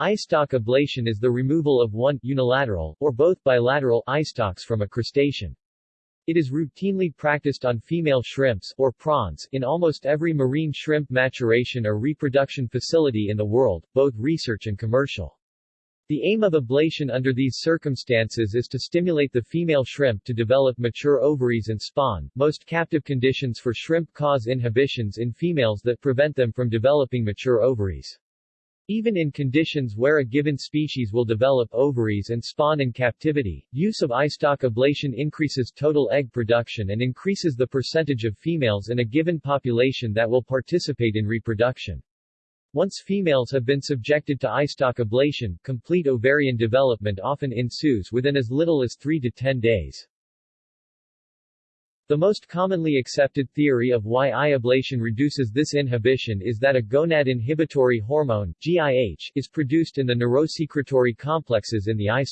Eye stalk ablation is the removal of one, unilateral, or both bilateral, eye stalks from a crustacean. It is routinely practiced on female shrimps, or prawns, in almost every marine shrimp maturation or reproduction facility in the world, both research and commercial. The aim of ablation under these circumstances is to stimulate the female shrimp to develop mature ovaries and spawn. Most captive conditions for shrimp cause inhibitions in females that prevent them from developing mature ovaries. Even in conditions where a given species will develop ovaries and spawn in captivity, use of eye ablation increases total egg production and increases the percentage of females in a given population that will participate in reproduction. Once females have been subjected to eye ablation, complete ovarian development often ensues within as little as 3 to 10 days. The most commonly accepted theory of why eye ablation reduces this inhibition is that a gonad inhibitory hormone, GIH, is produced in the neurosecretory complexes in the eye.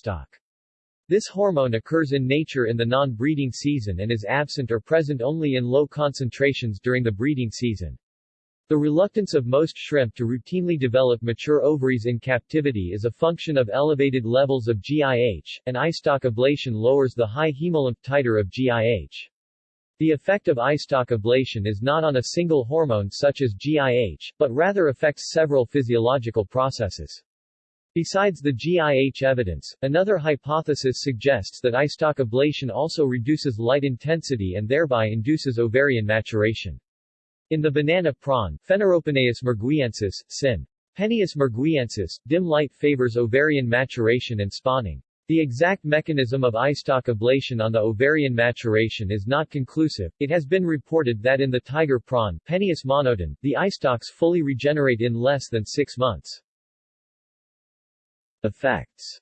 This hormone occurs in nature in the non-breeding season and is absent or present only in low concentrations during the breeding season. The reluctance of most shrimp to routinely develop mature ovaries in captivity is a function of elevated levels of GIH, and eye ablation lowers the high hemolymph titer of GIH. The effect of stalk ablation is not on a single hormone such as GIH, but rather affects several physiological processes. Besides the GIH evidence, another hypothesis suggests that stalk ablation also reduces light intensity and thereby induces ovarian maturation. In the banana prawn, Fenneropenaeus merguiensis, sin. Penaeus merguiensis, dim light favors ovarian maturation and spawning. The exact mechanism of eye stalk ablation on the ovarian maturation is not conclusive. It has been reported that in the tiger prawn, Penaeus monodon, the eye stalks fully regenerate in less than six months. Effects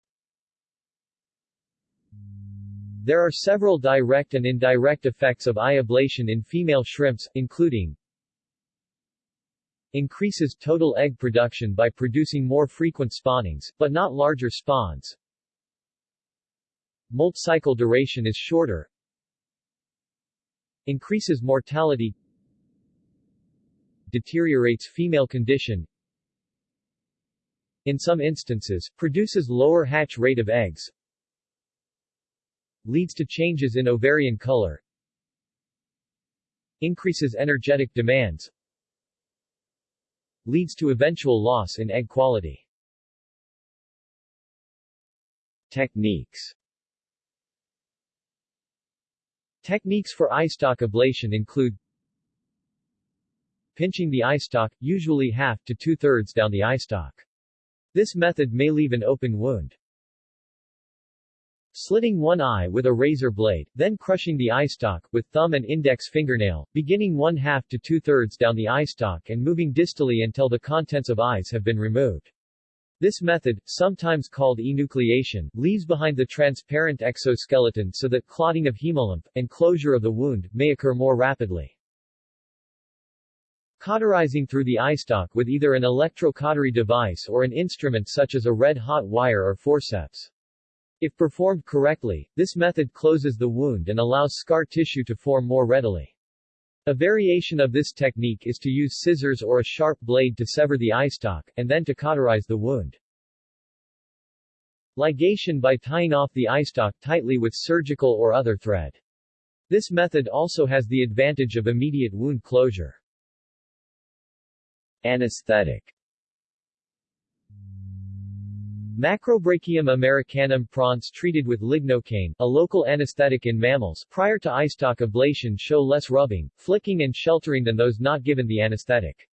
There are several direct and indirect effects of eye ablation in female shrimps, including increases total egg production by producing more frequent spawnings, but not larger spawns, Molt cycle duration is shorter. Increases mortality. Deteriorates female condition. In some instances, produces lower hatch rate of eggs. Leads to changes in ovarian color. Increases energetic demands. Leads to eventual loss in egg quality. Techniques Techniques for eye stalk ablation include pinching the eye stalk, usually half to two-thirds down the eye stalk. This method may leave an open wound. Slitting one eye with a razor blade, then crushing the eye stalk, with thumb and index fingernail, beginning one half to two-thirds down the eye stalk and moving distally until the contents of eyes have been removed. This method, sometimes called enucleation, leaves behind the transparent exoskeleton so that clotting of hemolymph, and closure of the wound, may occur more rapidly. Cauterizing through the eye stalk with either an electrocautery device or an instrument such as a red-hot wire or forceps. If performed correctly, this method closes the wound and allows scar tissue to form more readily. A variation of this technique is to use scissors or a sharp blade to sever the eye stalk, and then to cauterize the wound. Ligation by tying off the eye stalk tightly with surgical or other thread. This method also has the advantage of immediate wound closure. Anesthetic Macrobrachium americanum prawns treated with lignocaine, a local anesthetic in mammals, prior to stalk ablation show less rubbing, flicking and sheltering than those not given the anesthetic.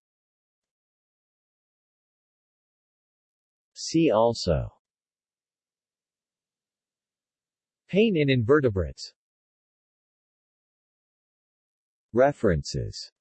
See also Pain in invertebrates References